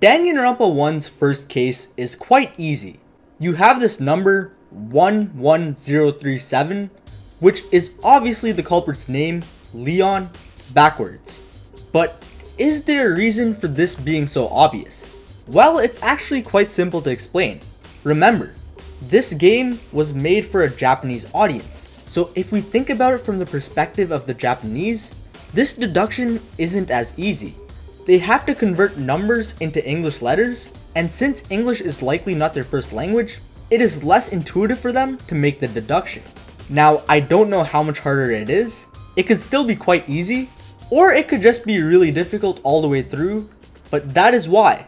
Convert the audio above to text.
Danganronpa 1's first case is quite easy. You have this number 11037, which is obviously the culprit's name, Leon, backwards. But is there a reason for this being so obvious? Well, it's actually quite simple to explain. Remember, this game was made for a Japanese audience. So if we think about it from the perspective of the Japanese, this deduction isn't as easy. They have to convert numbers into English letters, and since English is likely not their first language, it is less intuitive for them to make the deduction. Now, I don't know how much harder it is. It could still be quite easy, or it could just be really difficult all the way through, but that is why